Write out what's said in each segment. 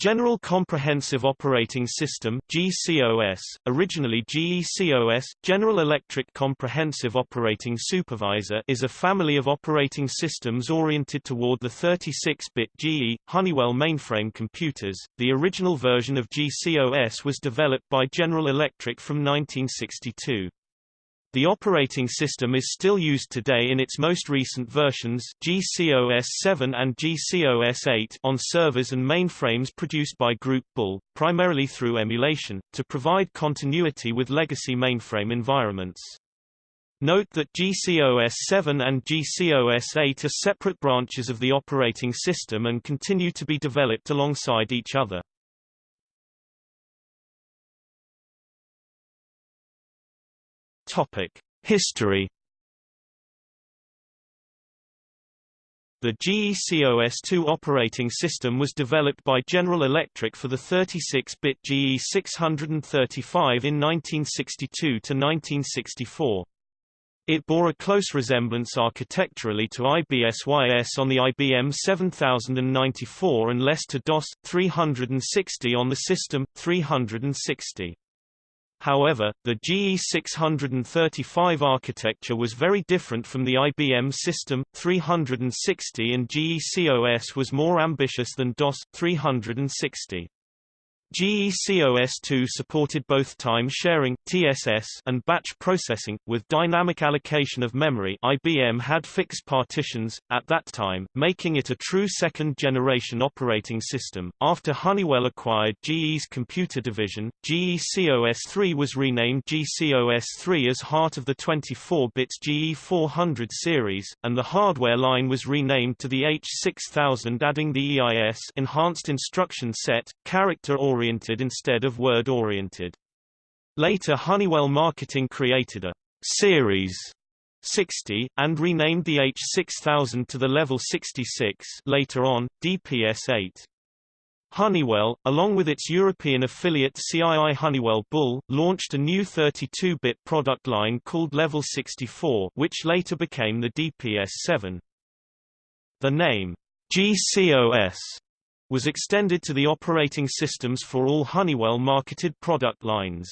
General Comprehensive Operating System GCOS, originally GECOS, General Electric Comprehensive Operating Supervisor is a family of operating systems oriented toward the 36-bit GE, Honeywell mainframe computers. The original version of GCOS was developed by General Electric from 1962. The operating system is still used today in its most recent versions GCOS 7 and GCOS 8 on servers and mainframes produced by Groupe Bull, primarily through emulation, to provide continuity with legacy mainframe environments. Note that GCOS 7 and GCOS 8 are separate branches of the operating system and continue to be developed alongside each other. Topic: History. The GECOS2 operating system was developed by General Electric for the 36-bit GE 635 in 1962–1964. It bore a close resemblance architecturally to IBSYS on the IBM 7094 and less to DOS 360 on the System 360. However, the GE635 architecture was very different from the IBM System 360 and GECOS was more ambitious than DOS 360. GECOS2 supported both time sharing (TSS) and batch processing with dynamic allocation of memory. IBM had fixed partitions at that time, making it a true second-generation operating system. After Honeywell acquired GE's computer division, GECOS3 was renamed GCOS3 as heart of the 24-bit GE400 series, and the hardware line was renamed to the H6000 adding the EIS enhanced instruction set, character or oriented instead of word-oriented. Later Honeywell Marketing created a series 60, and renamed the H6000 to the level 66 later on, DPS-8. Honeywell, along with its European affiliate CII Honeywell Bull, launched a new 32-bit product line called Level 64 which later became the DPS-7. The name GCOS was extended to the operating systems for all Honeywell-marketed product lines.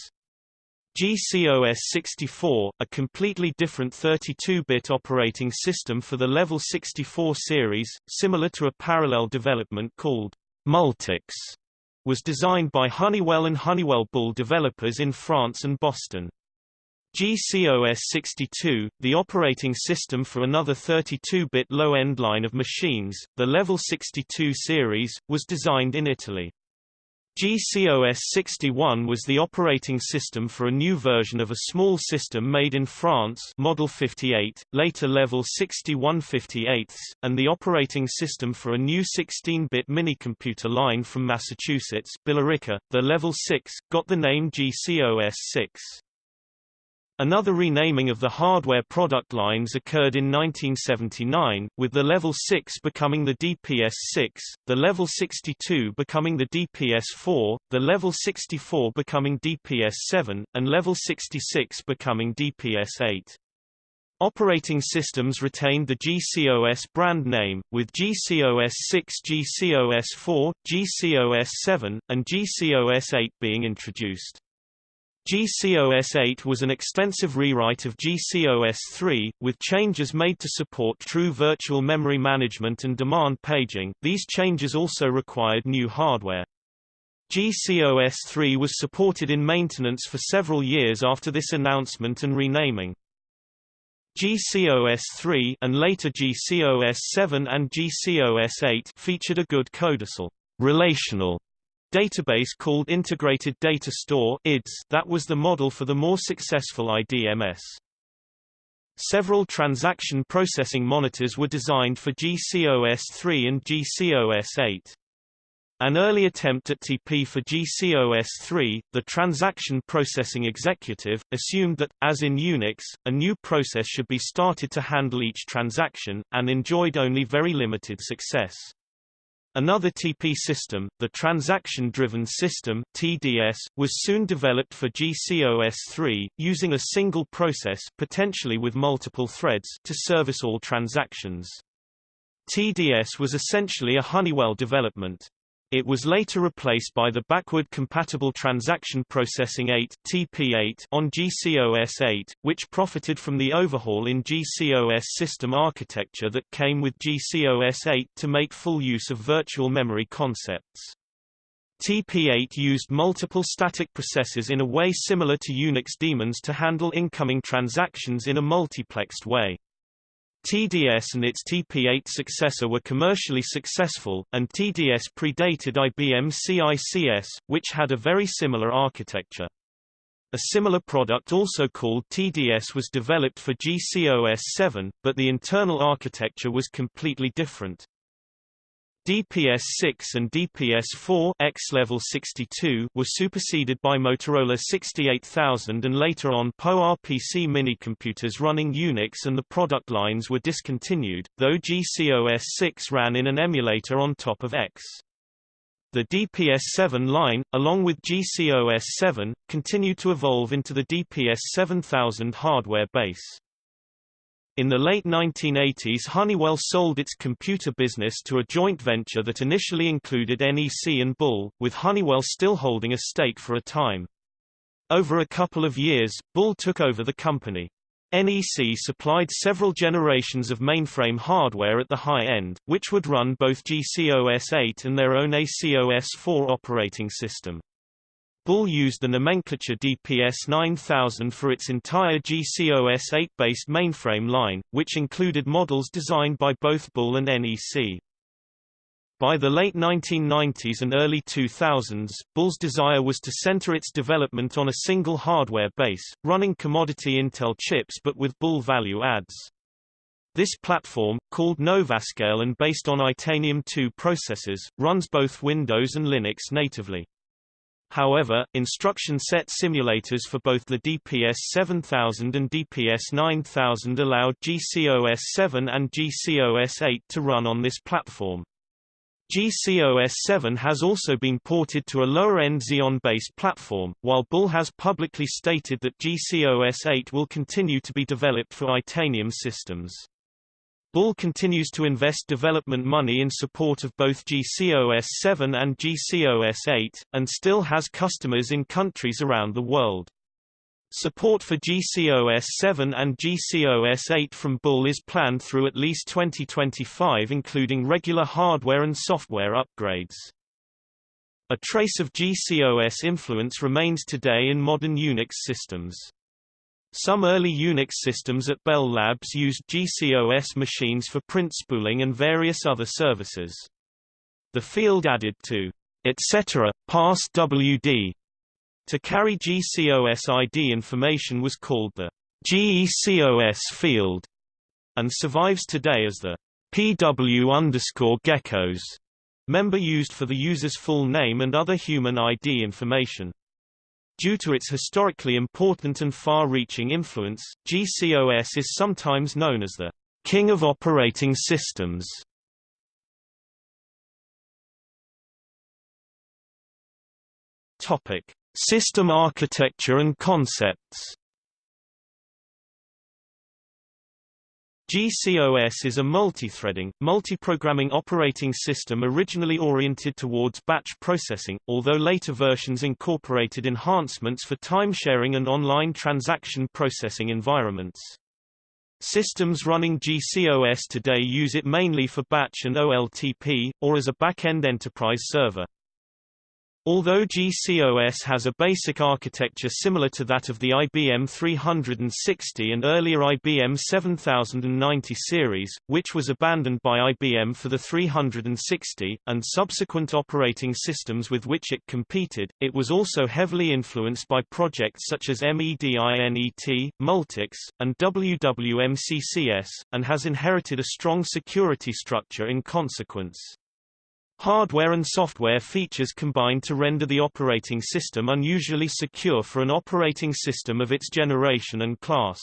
GCOS 64, a completely different 32-bit operating system for the Level 64 series, similar to a parallel development called Multics, was designed by Honeywell and Honeywell Bull developers in France and Boston. GCOS 62, the operating system for another 32-bit low-end line of machines, the Level 62 series, was designed in Italy. GCOS 61 was the operating system for a new version of a small system made in France Model 58, later Level 61 58, and the operating system for a new 16-bit minicomputer line from Massachusetts Billerica, the Level 6, got the name GCOS 6. Another renaming of the hardware product lines occurred in 1979, with the Level 6 becoming the DPS-6, the Level 62 becoming the DPS-4, the Level 64 becoming DPS-7, and Level 66 becoming DPS-8. Operating systems retained the GCOS brand name, with GCOS 6 GCOS 4, GCOS 7, and GCOS 8 being introduced. GCOS 8 was an extensive rewrite of GCOS 3, with changes made to support true virtual memory management and demand paging. These changes also required new hardware. GCOS 3 was supported in maintenance for several years after this announcement and renaming. GCOS 3 and later GCOS 7 and GCOS 8 featured a good CODASYL relational database called Integrated Data Store IDS that was the model for the more successful IDMS. Several transaction processing monitors were designed for GCOS3 and GCOS8. An early attempt at TP for GCOS3, the Transaction Processing Executive, assumed that, as in Unix, a new process should be started to handle each transaction, and enjoyed only very limited success. Another TP system, the Transaction-Driven System (TDS), was soon developed for GCOS3, using a single process potentially with multiple threads to service all transactions. TDS was essentially a Honeywell development. It was later replaced by the Backward Compatible Transaction Processing 8 TP8 on GCOS 8, which profited from the overhaul in GCOS system architecture that came with GCOS 8 to make full use of virtual memory concepts. TP8 used multiple static processes in a way similar to Unix daemons to handle incoming transactions in a multiplexed way. TDS and its TP8 successor were commercially successful, and TDS predated IBM CICS, which had a very similar architecture. A similar product also called TDS was developed for GCOS 7, but the internal architecture was completely different. DPS-6 and DPS-4 X level 62 were superseded by Motorola 68000 and later on PowerPC mini-computers running Unix and the product lines were discontinued, though GCOS-6 ran in an emulator on top of X. The DPS-7 line, along with GCOS-7, continued to evolve into the DPS-7000 hardware base. In the late 1980s Honeywell sold its computer business to a joint venture that initially included NEC and Bull, with Honeywell still holding a stake for a time. Over a couple of years, Bull took over the company. NEC supplied several generations of mainframe hardware at the high end, which would run both GCOS-8 and their own ACOS-4 operating system. Bull used the nomenclature DPS 9000 for its entire GCOS 8-based mainframe line, which included models designed by both Bull and NEC. By the late 1990s and early 2000s, Bull's desire was to center its development on a single hardware base, running commodity Intel chips but with Bull value adds. This platform, called Novascale and based on Itanium 2 processors, runs both Windows and Linux natively. However, instruction set simulators for both the DPS 7000 and DPS 9000 allowed GCOS 7 and GCOS 8 to run on this platform. GCOS 7 has also been ported to a lower-end Xeon-based platform, while Bull has publicly stated that GCOS 8 will continue to be developed for Itanium systems. Bull continues to invest development money in support of both GCOS 7 and GCOS 8, and still has customers in countries around the world. Support for GCOS 7 and GCOS 8 from Bull is planned through at least 2025 including regular hardware and software upgrades. A trace of GCOS influence remains today in modern Unix systems. Some early Unix systems at Bell Labs used GCOS machines for print spooling and various other services. The field added to etc. pass WD to carry GCOS ID information was called the GECOS field and survives today as the PW underscore gecos member used for the user's full name and other human ID information. Due to its historically important and far-reaching influence, GCOS is sometimes known as the king of operating systems. Topic: System architecture and concepts. GCOS is a multi-threading, multi-programming operating system originally oriented towards batch processing, although later versions incorporated enhancements for time-sharing and online transaction processing environments. Systems running GCOS today use it mainly for batch and OLTP, or as a back-end enterprise server. Although GCOS has a basic architecture similar to that of the IBM 360 and earlier IBM 7090 series, which was abandoned by IBM for the 360, and subsequent operating systems with which it competed, it was also heavily influenced by projects such as MEDINET, Multics, and WWMCCS, and has inherited a strong security structure in consequence. Hardware and software features combine to render the operating system unusually secure for an operating system of its generation and class.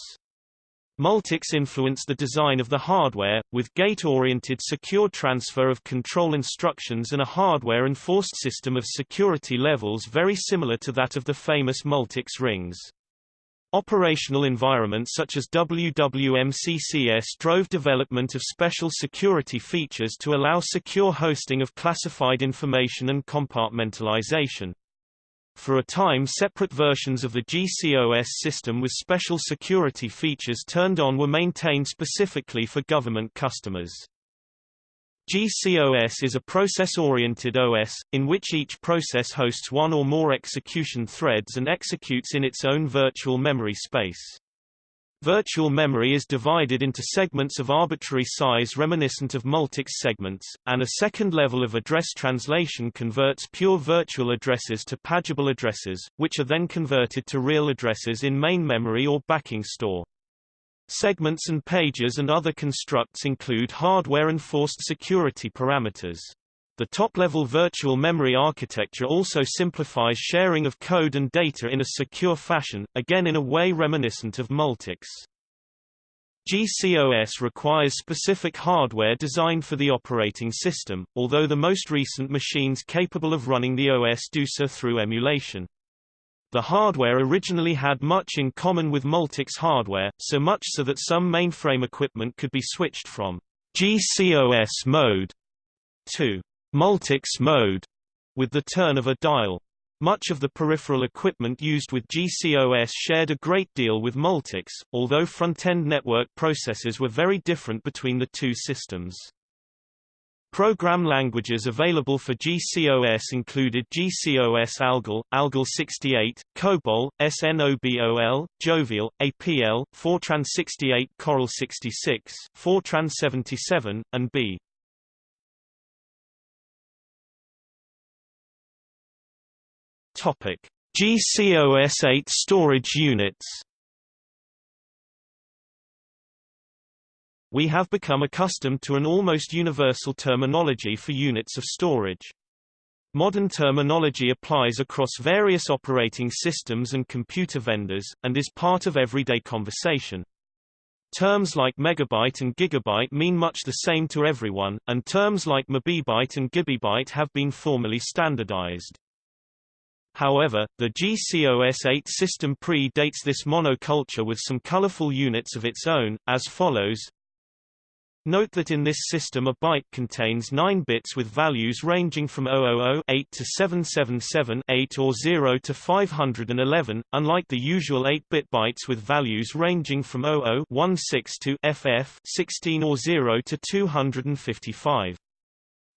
Multics influenced the design of the hardware, with gate-oriented secure transfer of control instructions and a hardware-enforced system of security levels very similar to that of the famous Multics rings. Operational environments such as WWMCCS drove development of special security features to allow secure hosting of classified information and compartmentalization. For a time separate versions of the GCOS system with special security features turned on were maintained specifically for government customers. GCOS is a process-oriented OS, in which each process hosts one or more execution threads and executes in its own virtual memory space. Virtual memory is divided into segments of arbitrary size reminiscent of Multics segments, and a second level of address translation converts pure virtual addresses to pageable addresses, which are then converted to real addresses in main memory or backing store. Segments and pages and other constructs include hardware-enforced security parameters. The top-level virtual memory architecture also simplifies sharing of code and data in a secure fashion, again in a way reminiscent of Multics. GCOS requires specific hardware designed for the operating system, although the most recent machines capable of running the OS do so through emulation. The hardware originally had much in common with Multics hardware, so much so that some mainframe equipment could be switched from GCOS mode to Multics mode with the turn of a dial. Much of the peripheral equipment used with GCOS shared a great deal with Multics, although front-end network processes were very different between the two systems. Program languages available for GCOS included GCOS ALGOL, ALGOL 68, COBOL, SNOBOL, Jovial, APL, Fortran 68 Coral 66, Fortran 77, and B. GCOS 8 storage units we have become accustomed to an almost universal terminology for units of storage. Modern terminology applies across various operating systems and computer vendors, and is part of everyday conversation. Terms like megabyte and gigabyte mean much the same to everyone, and terms like mebibyte and gibibyte have been formally standardized. However, the GCOS-8 system pre-dates this monoculture with some colorful units of its own, as follows Note that in this system a byte contains 9 bits with values ranging from 000 8 to 777 8 or 0 to 511, unlike the usual 8-bit bytes with values ranging from 00 16 to FF 16 or 0 to 255.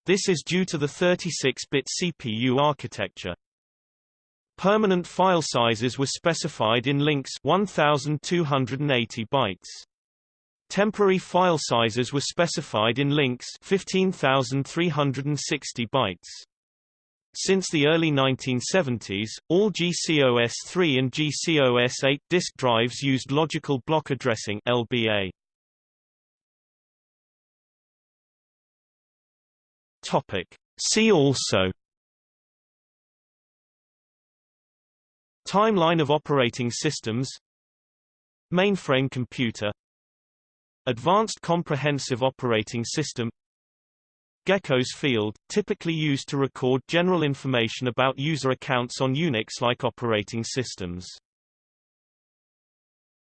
This is due to the 36-bit CPU architecture. Permanent file sizes were specified in links 1280 bytes. Temporary file sizes were specified in links 15,360 bytes. Since the early 1970s, all GCOS3 and GCOS8 disk drives used logical block addressing LBA. Topic. See also Timeline of operating systems Mainframe computer Advanced Comprehensive Operating System GECOS field, typically used to record general information about user accounts on Unix-like operating systems.